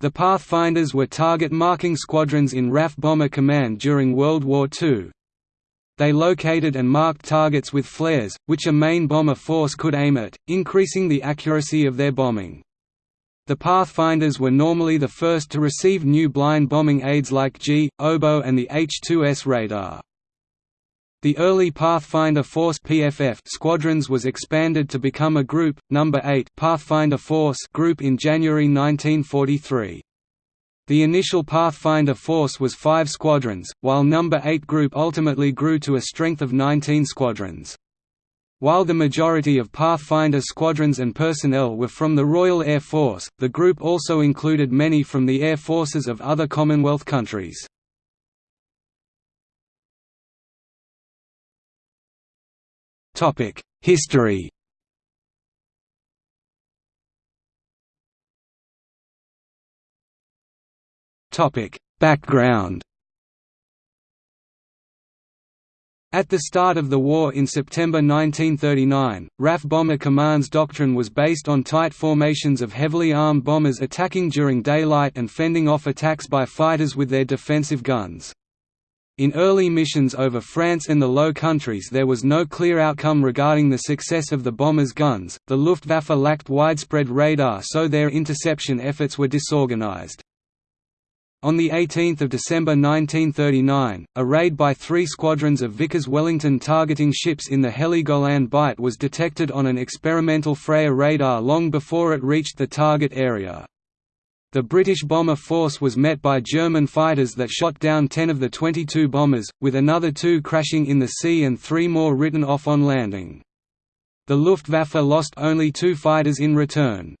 The Pathfinders were target marking squadrons in RAF Bomber Command during World War II. They located and marked targets with flares, which a main bomber force could aim at, increasing the accuracy of their bombing. The Pathfinders were normally the first to receive new blind bombing aids like Gee, Oboe and the H-2S radar. The early Pathfinder Force PFF squadrons was expanded to become a group, number 8 Pathfinder Force group in January 1943. The initial Pathfinder force was five squadrons, while number 8 group ultimately grew to a strength of 19 squadrons. While the majority of Pathfinder squadrons and personnel were from the Royal Air Force, the group also included many from the air forces of other Commonwealth countries. History Topic: Background At the start of the war in September 1939, RAF Bomber Command's doctrine was based on tight formations of heavily armed bombers attacking during daylight and fending off attacks by fighters with their defensive guns. In early missions over France and the Low Countries there was no clear outcome regarding the success of the bombers' guns, the Luftwaffe lacked widespread radar so their interception efforts were disorganized. On 18 December 1939, a raid by three squadrons of Vickers Wellington targeting ships in the Heligoland Bight was detected on an experimental Freya radar long before it reached the target area. The British bomber force was met by German fighters that shot down 10 of the 22 bombers, with another two crashing in the sea and three more written off on landing. The Luftwaffe lost only two fighters in return.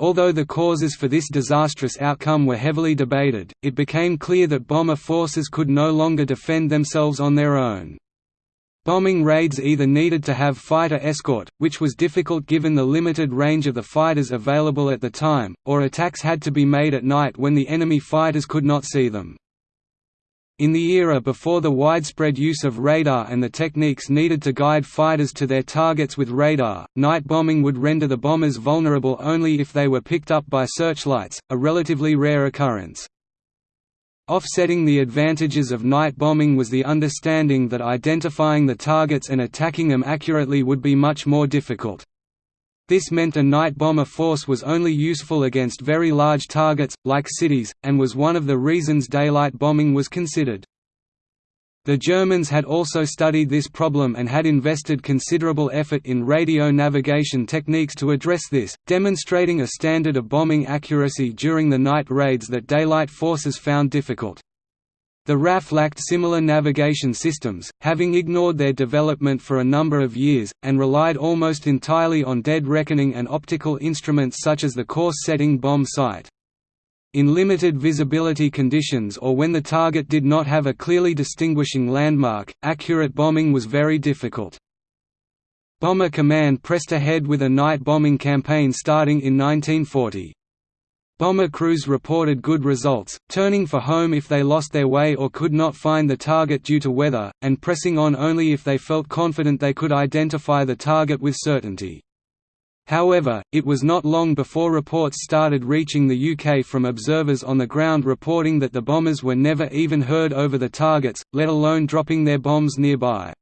Although the causes for this disastrous outcome were heavily debated, it became clear that bomber forces could no longer defend themselves on their own. Bombing raids either needed to have fighter escort, which was difficult given the limited range of the fighters available at the time, or attacks had to be made at night when the enemy fighters could not see them. In the era before the widespread use of radar and the techniques needed to guide fighters to their targets with radar, night bombing would render the bombers vulnerable only if they were picked up by searchlights, a relatively rare occurrence. Offsetting the advantages of night bombing was the understanding that identifying the targets and attacking them accurately would be much more difficult. This meant a night bomber force was only useful against very large targets, like cities, and was one of the reasons daylight bombing was considered. The Germans had also studied this problem and had invested considerable effort in radio navigation techniques to address this, demonstrating a standard of bombing accuracy during the night raids that daylight forces found difficult. The RAF lacked similar navigation systems, having ignored their development for a number of years, and relied almost entirely on dead reckoning and optical instruments such as the course-setting bomb sight. In limited visibility conditions or when the target did not have a clearly distinguishing landmark, accurate bombing was very difficult. Bomber Command pressed ahead with a night bombing campaign starting in 1940. Bomber crews reported good results, turning for home if they lost their way or could not find the target due to weather, and pressing on only if they felt confident they could identify the target with certainty. However, it was not long before reports started reaching the UK from observers on the ground reporting that the bombers were never even heard over the targets, let alone dropping their bombs nearby.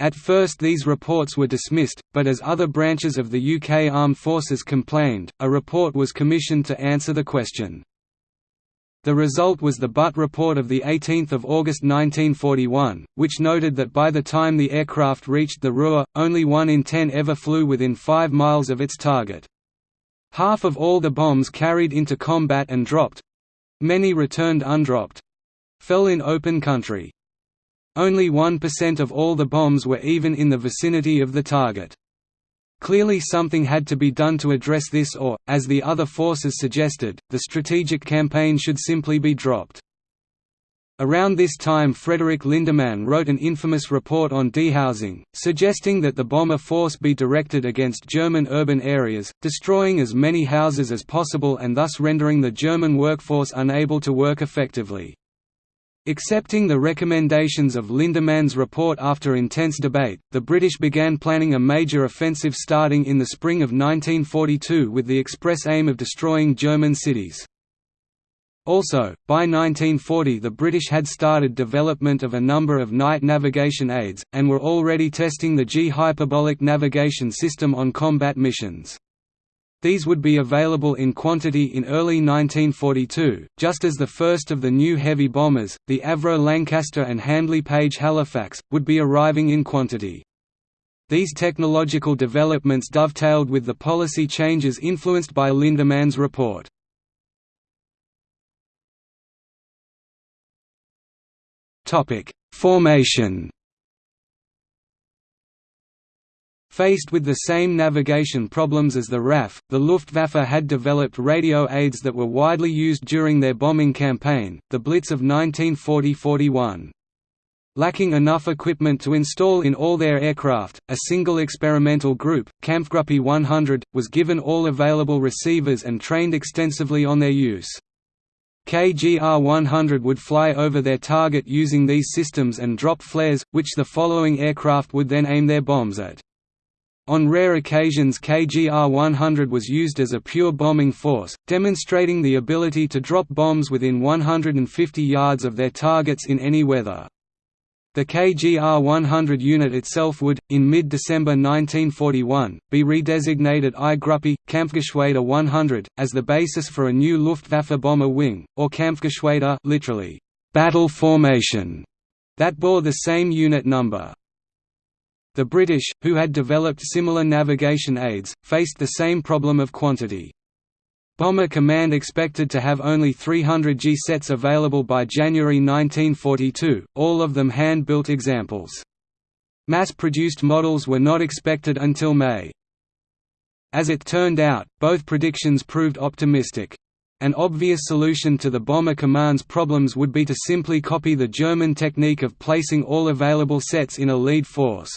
At first these reports were dismissed, but as other branches of the UK Armed Forces complained, a report was commissioned to answer the question. The result was the Butt Report of 18 August 1941, which noted that by the time the aircraft reached the Ruhr, only one in ten ever flew within five miles of its target. Half of all the bombs carried into combat and dropped—many returned undropped—fell in open country. Only 1% of all the bombs were even in the vicinity of the target. Clearly something had to be done to address this or, as the other forces suggested, the strategic campaign should simply be dropped. Around this time Frederick Lindemann wrote an infamous report on dehousing, suggesting that the bomber force be directed against German urban areas, destroying as many houses as possible and thus rendering the German workforce unable to work effectively. Accepting the recommendations of Lindemann's report after intense debate, the British began planning a major offensive starting in the spring of 1942 with the express aim of destroying German cities. Also, by 1940 the British had started development of a number of night navigation aids, and were already testing the Gee hyperbolic navigation system on combat missions. These would be available in quantity in early 1942, just as the first of the new heavy bombers, the Avro Lancaster and Handley Page Halifax, would be arriving in quantity. These technological developments dovetailed with the policy changes influenced by Lindemann's report. Formation Faced with the same navigation problems as the RAF, the Luftwaffe had developed radio aids that were widely used during their bombing campaign, the Blitz of 1940–41. Lacking enough equipment to install in all their aircraft, a single experimental group, Kampfgruppe 100, was given all available receivers and trained extensively on their use. KGR 100 would fly over their target using these systems and drop flares, which the following aircraft would then aim their bombs at. On rare occasions KGR-100 was used as a pure bombing force, demonstrating the ability to drop bombs within 150 yards of their targets in any weather. The KGR-100 unit itself would, in mid-December 1941, be redesignated I-Gruppe, Kampfgeschwader 100, as the basis for a new Luftwaffe bomber wing, or Kampfgeschwader literally, battle formation, that bore the same unit number. The British, who had developed similar navigation aids, faced the same problem of quantity. Bomber Command expected to have only 300 Gee sets available by January 1942, all of them hand-built examples. Mass-produced models were not expected until May. As it turned out, both predictions proved optimistic. An obvious solution to the Bomber Command's problems would be to simply copy the German technique of placing all available sets in a lead force.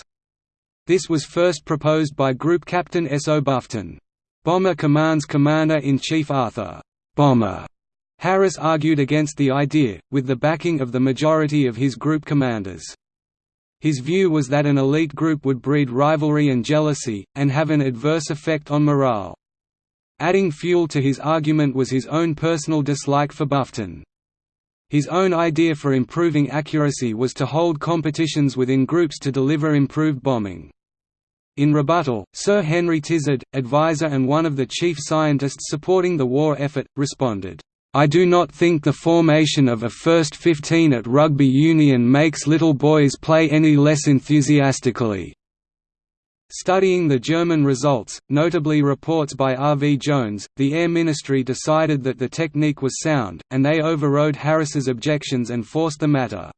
This was first proposed by Group Captain S. O. Bufton. Bomber Command's Commander-in-Chief Arthur Bomber Harris argued against the idea, with the backing of the majority of his group commanders. His view was that an elite group would breed rivalry and jealousy, and have an adverse effect on morale. Adding fuel to his argument was his own personal dislike for Bufton. His own idea for improving accuracy was to hold competitions within groups to deliver improved bombing. In rebuttal, Sir Henry Tizard, advisor and one of the chief scientists supporting the war effort, responded, I do not think the formation of a first 15 at rugby union makes little boys play any less enthusiastically. Studying the German results, notably reports by R. V. Jones, the Air Ministry decided that the technique was sound, and they overrode Harris's objections and forced the matter.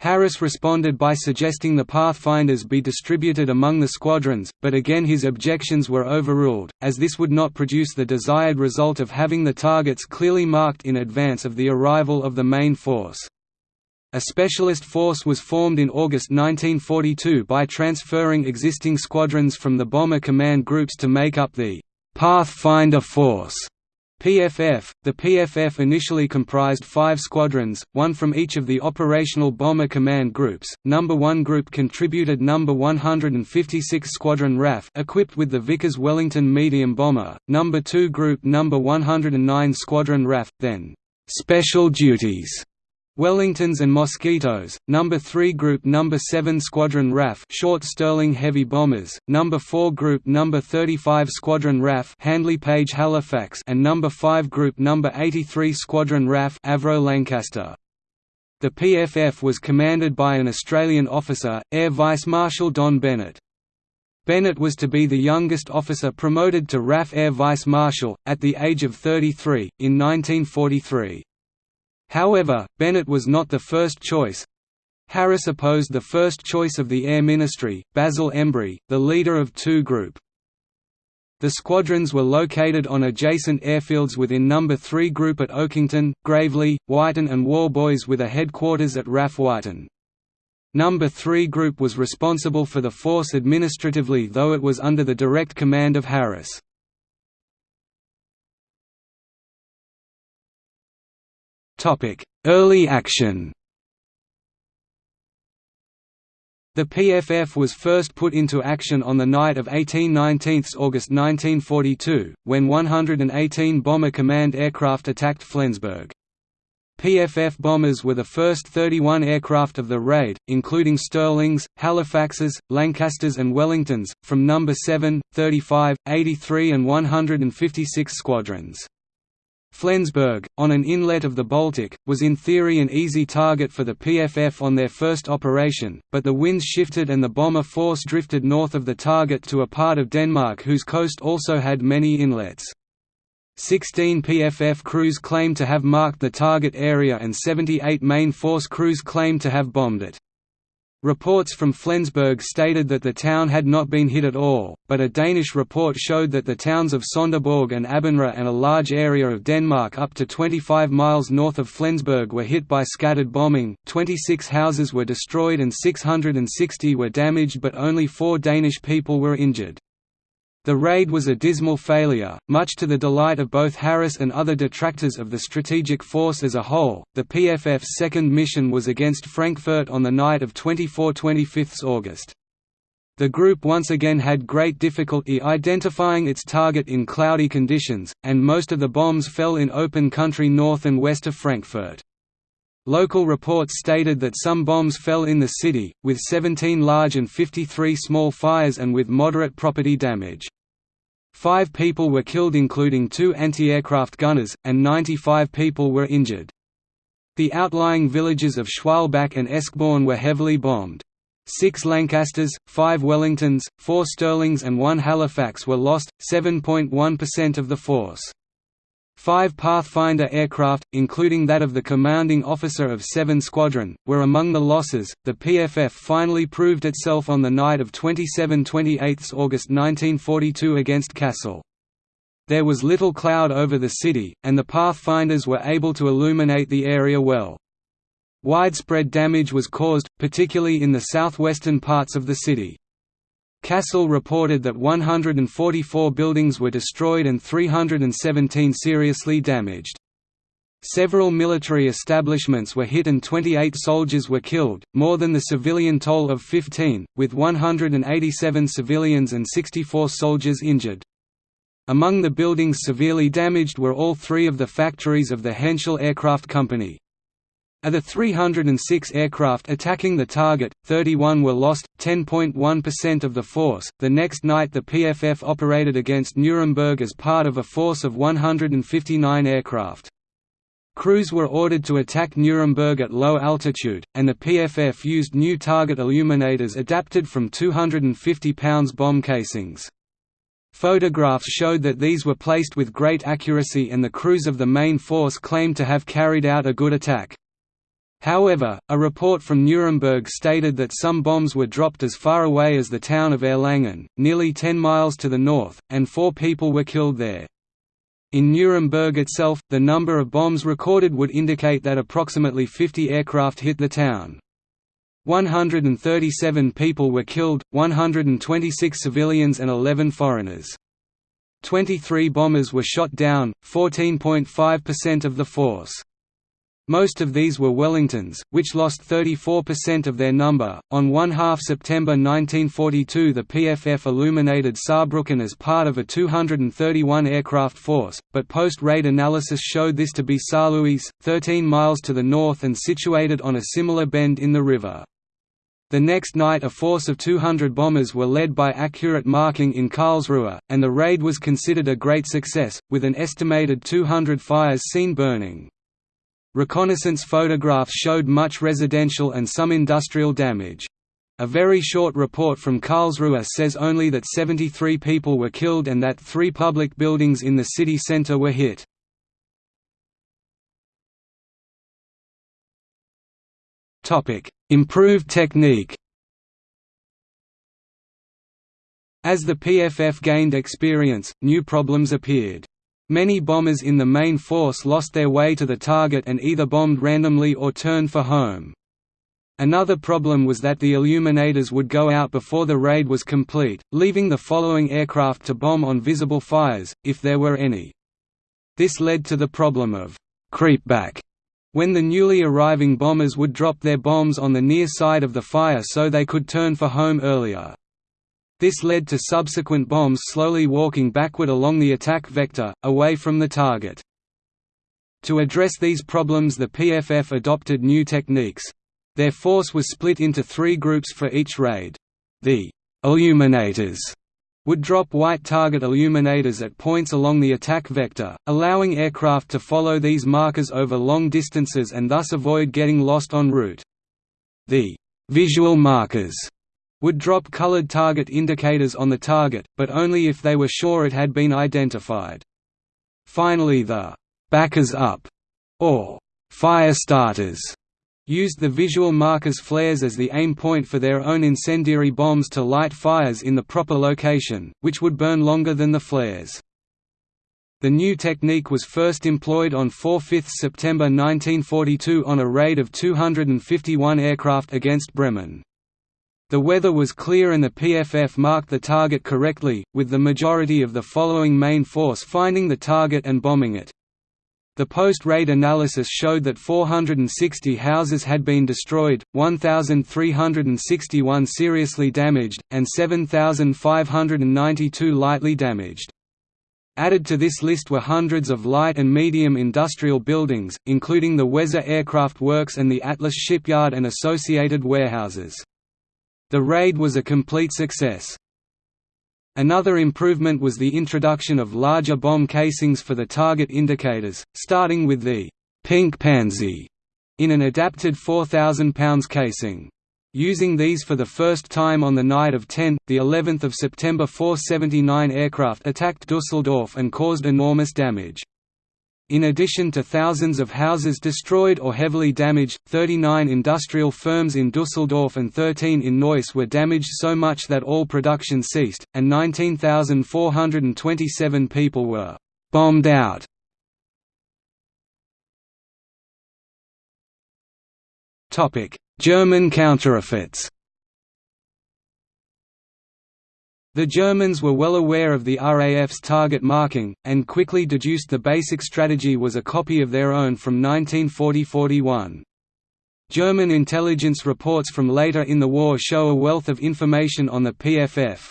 Harris responded by suggesting the Pathfinders be distributed among the squadrons, but again his objections were overruled, as this would not produce the desired result of having the targets clearly marked in advance of the arrival of the main force. A specialist force was formed in August 1942 by transferring existing squadrons from the Bomber Command groups to make up the Pathfinder Force. PFF. The PFF initially comprised five squadrons, one from each of the operational Bomber Command groups. Number 1 group contributed Number 156 Squadron RAF equipped with the Vickers Wellington medium bomber, Number 2 group Number 109 Squadron RAF, then Special Duties Wellingtons and Mosquitoes, No. 3 Group No. 7 Squadron RAF short Stirling heavy bombers, No. 4 Group No. 35 Squadron RAF Handley Page Halifax and No. 5 Group No. 83 Squadron RAF Avro Lancaster. The PFF was commanded by an Australian officer, Air Vice Marshal Don Bennett. Bennett was to be the youngest officer promoted to RAF Air Vice Marshal, at the age of 33, in 1943. However, Bennett was not the first choice. Harris opposed the first choice of the Air Ministry, Basil Embry, the leader of 2 Group. The squadrons were located on adjacent airfields within No. 3 Group at Oakington, Graveley, Wyton and Warboys with a headquarters at RAF Wyton. No. 3 Group was responsible for the force administratively though it was under the direct command of Harris. Topic: Early action. The PFF was first put into action on the night of 18–19 August 1942, when 118 Bomber Command aircraft attacked Flensburg. PFF bombers were the first 31 aircraft of the raid, including Stirlings, Halifaxes, Lancasters and Wellingtons, from No. 7, 35, 83 and 156 squadrons. Flensburg, on an inlet of the Baltic, was in theory an easy target for the PFF on their first operation, but the winds shifted and the bomber force drifted north of the target to a part of Denmark whose coast also had many inlets. Sixteen PFF crews claimed to have marked the target area and 78 main force crews claimed to have bombed it. Reports from Flensburg stated that the town had not been hit at all, but a Danish report showed that the towns of Sonderborg and Abenraa and a large area of Denmark up to 25 miles north of Flensburg were hit by scattered bombing, 26 houses were destroyed and 660 were damaged but only four Danish people were injured. The raid was a dismal failure, much to the delight of both Harris and other detractors of the strategic force as a whole. The PFF's second mission was against Frankfurt on the night of 24–25 August. The group once again had great difficulty identifying its target in cloudy conditions, and most of the bombs fell in open country north and west of Frankfurt. Local reports stated that some bombs fell in the city, with 17 large and 53 small fires and with moderate property damage. Five people were killed including two anti-aircraft gunners, and 95 people were injured. The outlying villages of Schwalbach and Eschborn were heavily bombed. Six Lancasters, five Wellingtons, four Stirlings and one Halifax were lost, 7.1% of the force. Five Pathfinder aircraft, including that of the commanding officer of 7 Squadron, were among the losses. The PFF finally proved itself on the night of 27–28 August 1942 against Kassel. There was little cloud over the city, and the Pathfinders were able to illuminate the area well. Widespread damage was caused, particularly in the southwestern parts of the city. Kassel reported that 144 buildings were destroyed and 317 seriously damaged. Several military establishments were hit and 28 soldiers were killed, more than the civilian toll of 15, with 187 civilians and 64 soldiers injured. Among the buildings severely damaged were all three of the factories of the Henschel Aircraft Company. Of the 306 aircraft attacking the target, 31 were lost, 10.1% of the force. The next night, the PFF operated against Nuremberg as part of a force of 159 aircraft. Crews were ordered to attack Nuremberg at low altitude, and the PFF used new target illuminators adapted from 250 pounds bomb casings. Photographs showed that these were placed with great accuracy and the crews of the main force claimed to have carried out a good attack. However, a report from Nuremberg stated that some bombs were dropped as far away as the town of Erlangen, nearly 10 miles to the north, and four people were killed there. In Nuremberg itself, the number of bombs recorded would indicate that approximately 50 aircraft hit the town. 137 people were killed, 126 civilians and 11 foreigners. 23 bombers were shot down, 14.5% of the force. Most of these were Wellingtons, which lost 34% of their number. On 1 half September 1942, the PFF illuminated Saarbrücken as part of a 231 aircraft force, but post raid analysis showed this to be Saarlouis, 13 miles to the north and situated on a similar bend in the river. The next night, a force of 200 bombers were led by accurate marking in Karlsruhe, and the raid was considered a great success, with an estimated 200 fires seen burning. Reconnaissance photographs showed much residential and some industrial damage. A very short report from Karlsruhe says only that 73 people were killed and that three public buildings in the city centre were hit. Improved technique As the PFF gained experience, new problems appeared. Many bombers in the main force lost their way to the target and either bombed randomly or turned for home. Another problem was that the illuminators would go out before the raid was complete, leaving the following aircraft to bomb on visible fires, if there were any. This led to the problem of «creepback», when the newly arriving bombers would drop their bombs on the near side of the fire so they could turn for home earlier. This led to subsequent bombs slowly walking backward along the attack vector, away from the target. To address these problems the PFF adopted new techniques. Their force was split into three groups for each raid. The «illuminators» would drop white target illuminators at points along the attack vector, allowing aircraft to follow these markers over long distances and thus avoid getting lost en route. The «visual markers» would drop colored target indicators on the target, but only if they were sure it had been identified. Finally the backers up, or fire starters, used the visual markers flares as the aim point for their own incendiary bombs to light fires in the proper location, which would burn longer than the flares. The new technique was first employed on 4–5 September 1942 on a raid of 251 aircraft against Bremen. The weather was clear and the PFF marked the target correctly, with the majority of the following main force finding the target and bombing it. The post-raid analysis showed that 460 houses had been destroyed, 1,361 seriously damaged, and 7,592 lightly damaged. Added to this list were hundreds of light and medium industrial buildings, including the Weser Aircraft Works and the Atlas Shipyard and associated warehouses. The raid was a complete success. Another improvement was the introduction of larger bomb casings for the target indicators, starting with the «pink pansy» in an adapted 4,000 pounds casing. Using these for the first time on the night of 10, the 11th of September 479 aircraft attacked Dusseldorf and caused enormous damage. In addition to thousands of houses destroyed or heavily damaged, 39 industrial firms in Dusseldorf and 13 in Neuss were damaged so much that all production ceased, and 19,427 people were «bombed out». German countereffects The Germans were well aware of the RAF's target marking, and quickly deduced the basic strategy was a copy of their own from 1940–41. German intelligence reports from later in the war show a wealth of information on the PFF.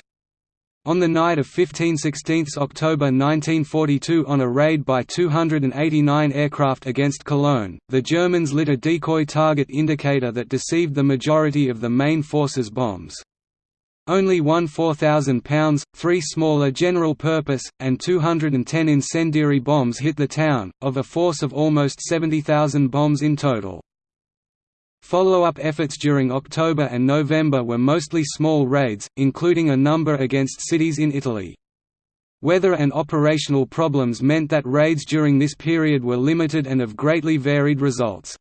On the night of 15–16 October 1942 on a raid by 289 aircraft against Cologne, the Germans lit a decoy target indicator that deceived the majority of the main force's bombs. Only one 4,000 pounds, three smaller general-purpose, and 210 incendiary bombs hit the town, of a force of almost 70,000 bombs in total. Follow-up efforts during October and November were mostly small raids, including a number against cities in Italy. Weather and operational problems meant that raids during this period were limited and of greatly varied results.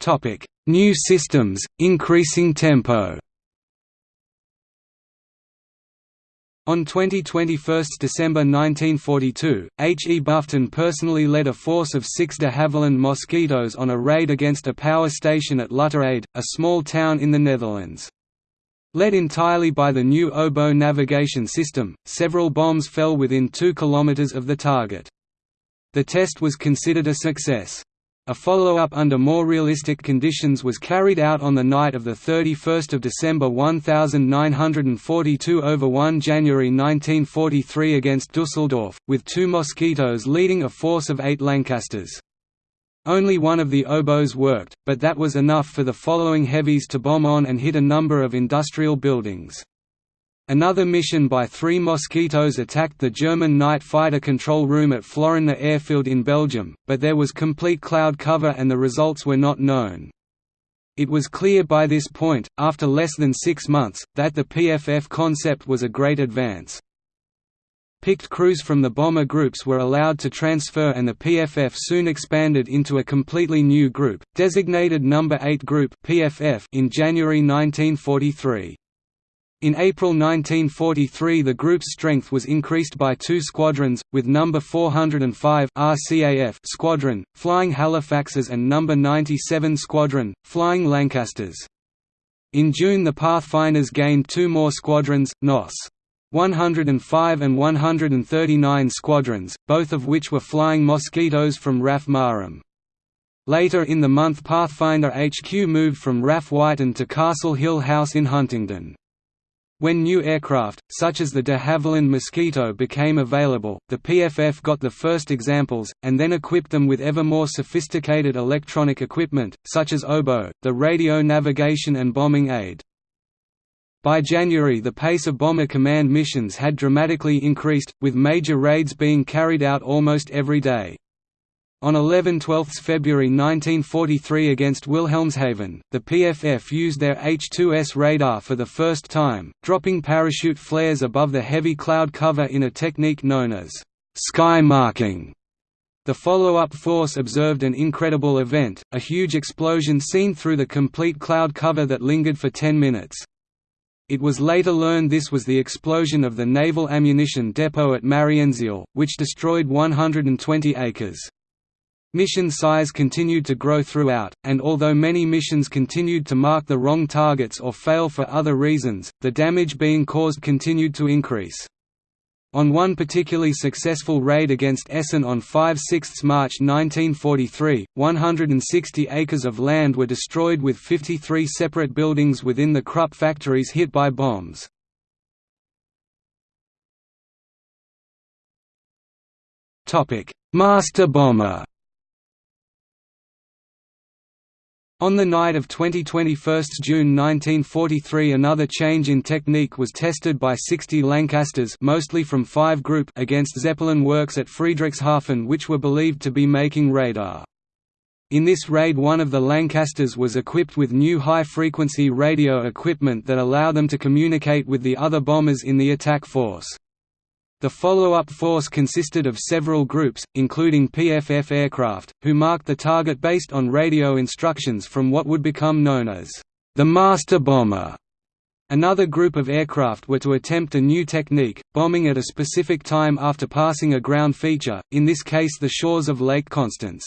Topic: New systems, increasing tempo. On 20–21 December 1942, H. E. Bufton personally led a force of six de Havilland Mosquitoes on a raid against a power station at Lutterade, a small town in the Netherlands. Led entirely by the new oboe navigation system, several bombs fell within 2 kilometers of the target. The test was considered a success. A follow-up under more realistic conditions was carried out on the night of 31 December 1942 over 1 January 1943 against Dusseldorf, with two Mosquitoes leading a force of eight Lancasters. Only one of the oboes worked, but that was enough for the following heavies to bomb on and hit a number of industrial buildings. Another mission by three Mosquitoes attacked the German night fighter control room at Florennes airfield in Belgium, but there was complete cloud cover and the results were not known. It was clear by this point, after less than six months, that the PFF concept was a great advance. Picked crews from the bomber groups were allowed to transfer and the PFF soon expanded into a completely new group, designated Number 8 Group in January 1943. In April 1943 the group's strength was increased by two squadrons, with No. 405 RCAF Squadron, flying Halifaxes and No. 97 Squadron, flying Lancasters. In June the Pathfinders gained two more squadrons, NOS. 105 and 139 squadrons, both of which were flying Mosquitoes from RAF Marham. Later in the month Pathfinder HQ moved from RAF Wyton to Castle Hill House in Huntingdon. When new aircraft, such as the de Havilland Mosquito became available, the PFF got the first examples, and then equipped them with ever more sophisticated electronic equipment, such as Oboe, the radio navigation and bombing aid. By January the pace of Bomber Command missions had dramatically increased, with major raids being carried out almost every day. On 11–12 February 1943 against Wilhelmshaven, the PFF used their H-2S radar for the first time, dropping parachute flares above the heavy cloud cover in a technique known as «sky marking». The follow-up force observed an incredible event, a huge explosion seen through the complete cloud cover that lingered for 10 minutes. It was later learned this was the explosion of the naval ammunition depot at Mariensiel, which destroyed 120 acres. Mission size continued to grow throughout, and although many missions continued to mark the wrong targets or fail for other reasons, the damage being caused continued to increase. On one particularly successful raid against Essen on 5–6 March 1943, 160 acres of land were destroyed with 53 separate buildings within the Krupp factories hit by bombs. Master bomber On the night of 2021 June 1943 another change in technique was tested by 60 Lancasters mostly from 5 Group against Zeppelin works at Friedrichshafen which were believed to be making radar. In this raid one of the Lancasters was equipped with new high-frequency radio equipment that allowed them to communicate with the other bombers in the attack force. The follow-up force consisted of several groups, including PFF aircraft, who marked the target based on radio instructions from what would become known as the Master Bomber. Another group of aircraft were to attempt a new technique, bombing at a specific time after passing a ground feature, in this case the shores of Lake Constance.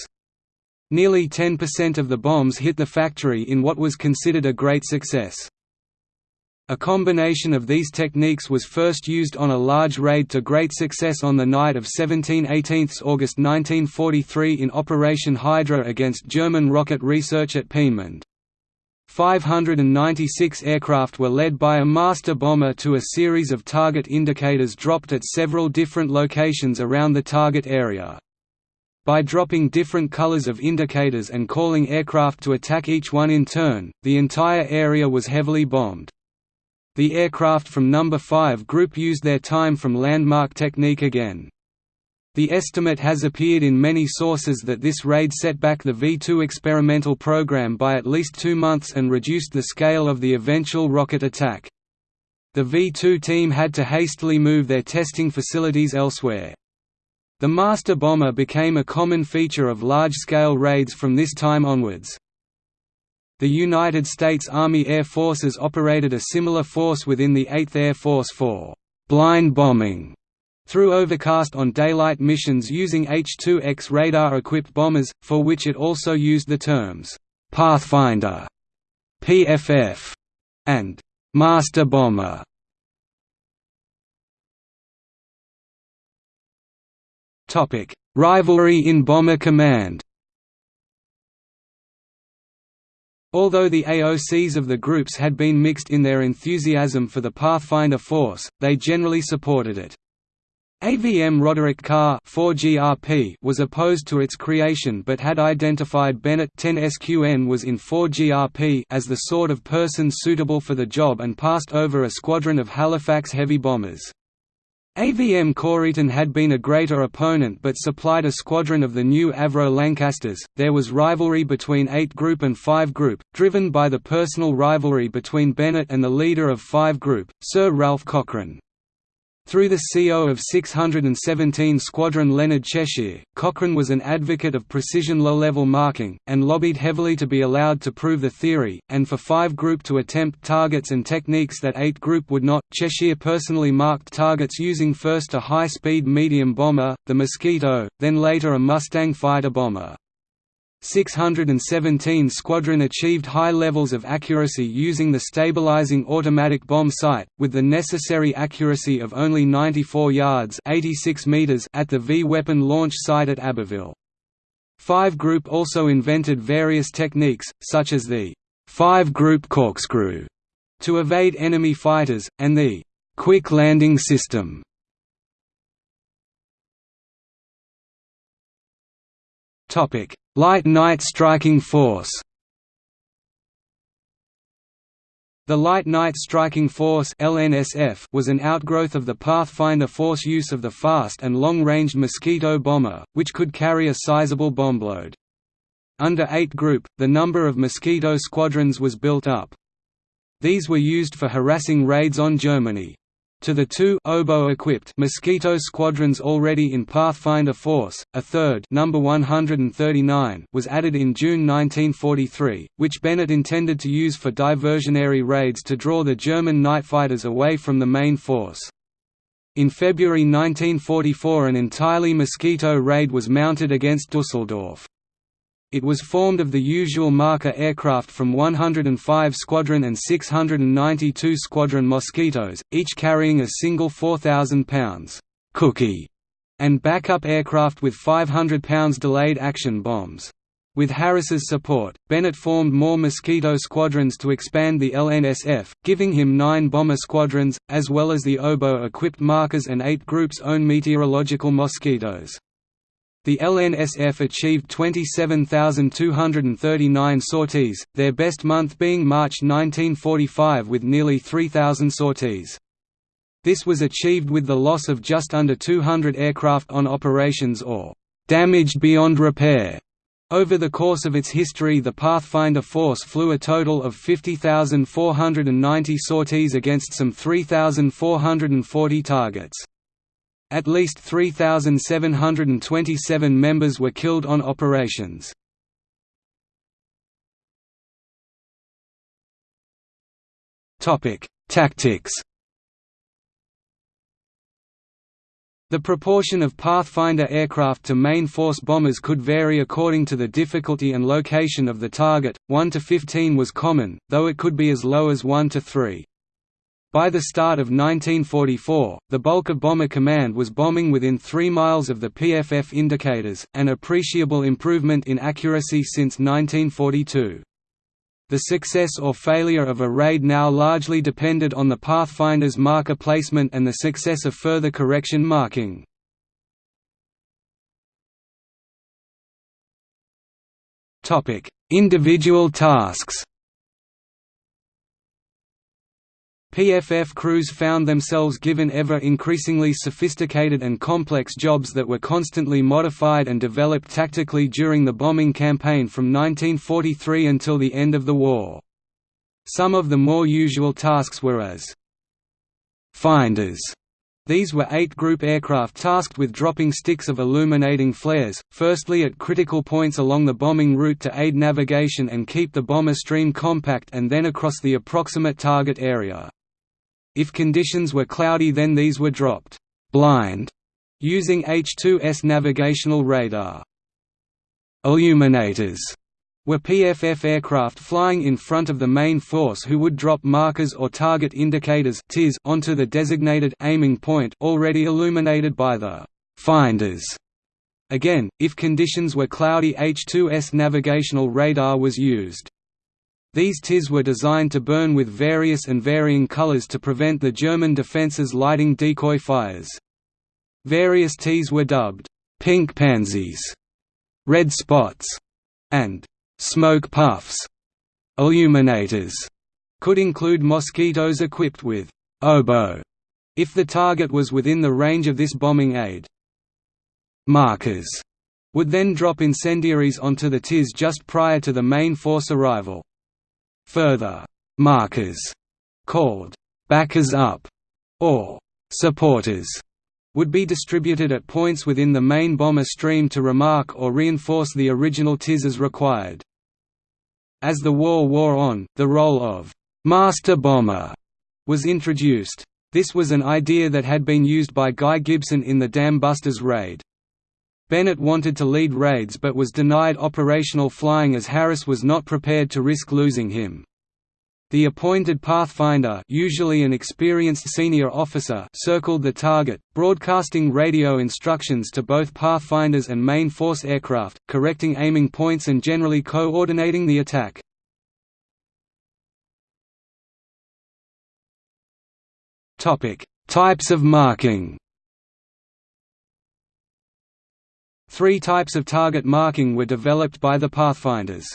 Nearly 10% of the bombs hit the factory in what was considered a great success. A combination of these techniques was first used on a large raid to great success on the night of 17–18 August 1943 in Operation Hydra against German rocket research at Peenemünde. 596 aircraft were led by a master bomber to a series of target indicators dropped at several different locations around the target area. By dropping different colors of indicators and calling aircraft to attack each one in turn, the entire area was heavily bombed. The aircraft from No. 5 Group used their time from landmark technique again. The estimate has appeared in many sources that this raid set back the V-2 experimental program by at least two months and reduced the scale of the eventual rocket attack. The V-2 team had to hastily move their testing facilities elsewhere. The master bomber became a common feature of large-scale raids from this time onwards. The United States Army Air Forces operated a similar force within the 8th Air Force for «blind bombing» through overcast on daylight missions using H-2X radar-equipped bombers, for which it also used the terms «Pathfinder», «PFF» and «Master Bomber». Rivalry in Bomber Command Although the AOCs of the groups had been mixed in their enthusiasm for the Pathfinder Force, they generally supported it. AVM Roderick Carr 4GRP was opposed to its creation but had identified Bennett 10SQN was in 4GRP as the sort of person suitable for the job and passed over a squadron of Halifax heavy bombers. AVM Coryton had been a greater opponent but supplied a squadron of the new Avro Lancasters. There was rivalry between 8 Group and 5 Group, driven by the personal rivalry between Bennett and the leader of 5 Group, Sir Ralph Cochrane. Through the CO of 617 Squadron Leonard Cheshire, Cochrane was an advocate of precision low-level marking, and lobbied heavily to be allowed to prove the theory, and for 5 Group to attempt targets and techniques that 8 Group would not. Cheshire personally marked targets using first a high-speed medium bomber, the Mosquito, then later a Mustang fighter bomber. 617 Squadron achieved high levels of accuracy using the stabilizing automatic bomb sight, with the necessary accuracy of only 94 yards 86 meters at the V-weapon launch site at Abbeville. 5 Group also invented various techniques, such as the 5-group corkscrew, to evade enemy fighters, and the quick landing system. Topic: Light Night Striking Force The Light Night Striking Force (LNSF) was an outgrowth of the Pathfinder Force use of the fast and long-range Mosquito bomber, which could carry a sizable bombload. Under 8 Group, the number of Mosquito squadrons was built up. These were used for harassing raids on Germany. To the two oboe-equipped Mosquito squadrons already in Pathfinder Force, a third number 139 was added in June 1943, which Bennett intended to use for diversionary raids to draw the German night fighters away from the main force. In February 1944 an entirely Mosquito raid was mounted against Dusseldorf. It was formed of the usual marker aircraft from 105 Squadron and 692 Squadron Mosquitoes, each carrying a single 4,000 pounds cookie and backup aircraft with 500 pounds delayed action bombs. With Harris's support, Bennett formed more Mosquito squadrons to expand the LNSF, giving him nine bomber squadrons, as well as the oboe-equipped markers and eight groups' own meteorological mosquitoes. The LNSF achieved 27,239 sorties, their best month being March 1945 with nearly 3,000 sorties. This was achieved with the loss of just under 200 aircraft on operations or damaged beyond repair. Over the course of its history the Pathfinder Force flew a total of 50,490 sorties against some 3,440 targets. At least 3,727 members were killed on operations. Tactics The proportion of Pathfinder aircraft to main force bombers could vary according to the difficulty and location of the target, 1 to 15 was common, though it could be as low as 1 to 3. By the start of 1944, the bulk of Bomber Command was bombing within 3 miles of the PFF indicators, an appreciable improvement in accuracy since 1942. The success or failure of a raid now largely depended on the Pathfinder's marker placement and the success of further correction marking. Individual tasks PFF crews found themselves given ever increasingly sophisticated and complex jobs that were constantly modified and developed tactically during the bombing campaign from 1943 until the end of the war. Some of the more usual tasks were as finders. These were eight group aircraft tasked with dropping sticks of illuminating flares, firstly at critical points along the bombing route to aid navigation and keep the bomber stream compact and then across the approximate target area. If conditions were cloudy then these were dropped blind using H-2S navigational radar. Illuminators were PFF aircraft flying in front of the main force who would drop markers or target indicators onto the designated aiming point already illuminated by the finders. Again, if conditions were cloudy H-2S navigational radar was used. These TIS were designed to burn with various and varying colors to prevent the German defenses lighting decoy fires. Various TIS were dubbed, "'pink pansies", "'red spots", and "'smoke puffs". Illuminators could include mosquitoes equipped with oboe if the target was within the range of this bombing aid. Markers would then drop incendiaries onto the TIS just prior to the main force arrival. Further markers, called backers up or supporters, would be distributed at points within the main bomber stream to remark or reinforce the original TIS as required. As the war wore on, the role of «master bomber» was introduced. This was an idea that had been used by Guy Gibson in the Dam Busters raid. Bennett wanted to lead raids but was denied operational flying as Harris was not prepared to risk losing him. The appointed pathfinder usually an experienced senior officer circled the target, broadcasting radio instructions to both pathfinders and main force aircraft, correcting aiming points and generally coordinating the attack. Types of marking Three types of target marking were developed by the pathfinders.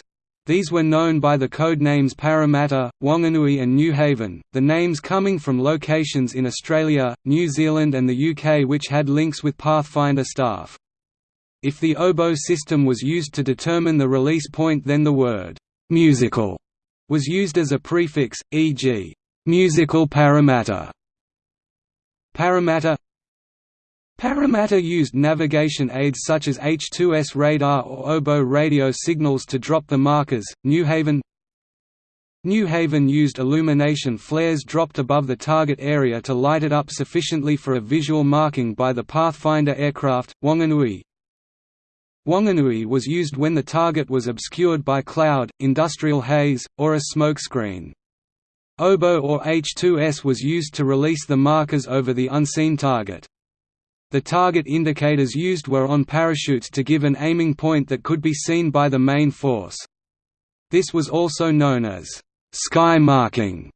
These were known by the code names Parramatta, Wanganui and New Haven, the names coming from locations in Australia, New Zealand and the UK which had links with Pathfinder staff. If the oboe system was used to determine the release point then the word «musical» was used as a prefix, e.g., «musical Parramatta». Parramatta Parramatta used navigation aids such as H2S radar or oboe radio signals to drop the markers. New Haven New Haven used illumination flares dropped above the target area to light it up sufficiently for a visual marking by the Pathfinder aircraft. Wanganui Wanganui was used when the target was obscured by cloud, industrial haze, or a smokescreen. Oboe or H2S was used to release the markers over the unseen target. The target indicators used were on parachutes to give an aiming point that could be seen by the main force. This was also known as sky marking.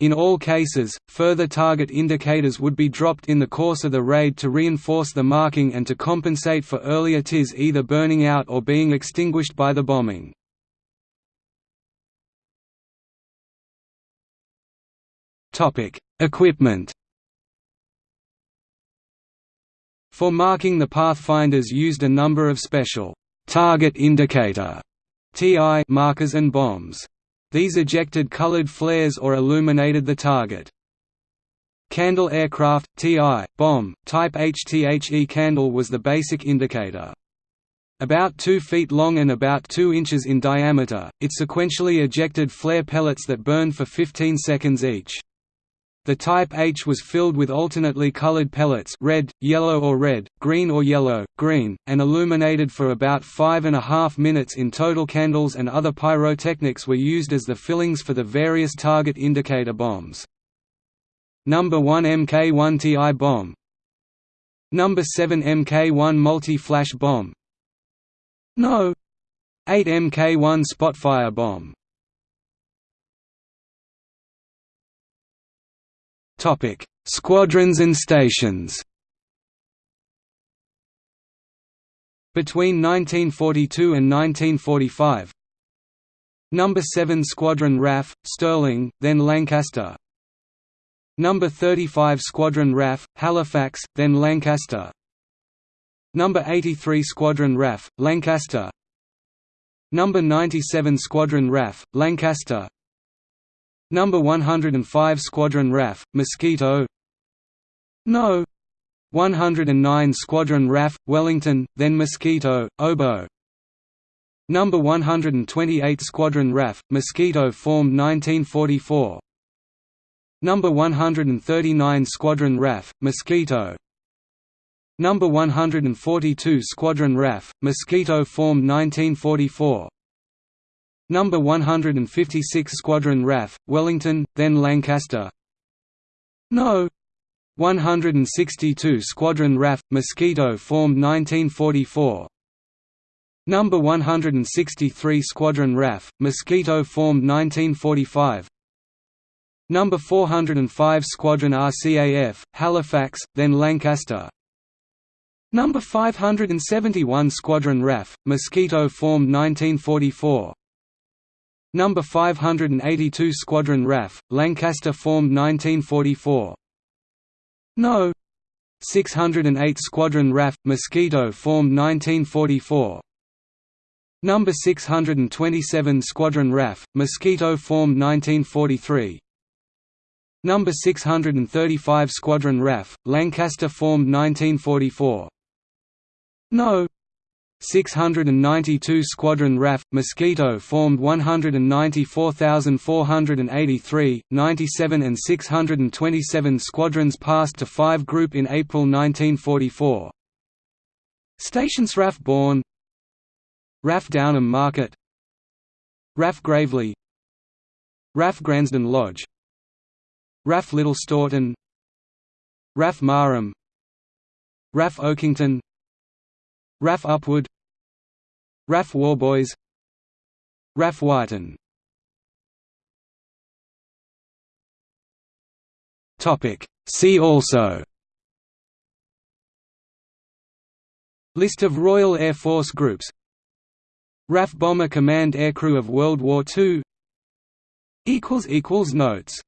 In all cases, further target indicators would be dropped in the course of the raid to reinforce the marking and to compensate for earlier TIS either burning out or being extinguished by the bombing. Equipment For marking the pathfinders used a number of special target indicator TI markers and bombs. These ejected colored flares or illuminated the target. Candle aircraft, TI, bomb, type HTHE candle was the basic indicator. About 2 feet long and about 2 inches in diameter, it sequentially ejected flare pellets that burned for 15 seconds each. The Type H was filled with alternately colored pellets red, yellow or red, green or yellow, green, and illuminated for about five and a half minutes in total candles and other pyrotechnics were used as the fillings for the various target indicator bombs. Number 1 Mk1 TI bomb Number 7 Mk1 multi-flash bomb No. 8 Mk1 Spotfire bomb Topic: Squadrons and stations. Between 1942 and 1945, Number 7 Squadron RAF, Stirling, then Lancaster. Number 35 Squadron RAF, Halifax, then Lancaster. Number 83 Squadron RAF, Lancaster. Number 97 Squadron RAF, Lancaster. Number 105 Squadron RAF, Mosquito. No. 109 Squadron RAF, Wellington, then Mosquito, Oboe Number 128 Squadron RAF, Mosquito formed 1944 Number 139 Squadron RAF, Mosquito. Number 142 Squadron RAF, Mosquito formed 1944 Number 156 Squadron RAF, Wellington, then Lancaster. No. 162 Squadron RAF, Mosquito formed 1944. Number 163 Squadron RAF, Mosquito formed 1945. Number 405 Squadron RCAF, Halifax, then Lancaster. Number 571 Squadron RAF, Mosquito formed 1944. Number 582 Squadron RAF, Lancaster formed 1944. No. 608 Squadron RAF, Mosquito formed 1944. Number 627 Squadron RAF, Mosquito formed 1943. Number 635 Squadron RAF, Lancaster formed 1944. No. 692 Squadron RAF, Mosquito formed 194,483, 97 and 627 squadrons passed to 5 Group in April 1944. Stations RAF Bourn RAF Downham Market RAF Graveley RAF Gransden Lodge RAF Little Staughton RAF Marham RAF Oakington RAF Upwood RAF Warboys RAF Wyton See also. List of Royal Air Force groups. RAF Bomber Command Aircrew of World War II Notes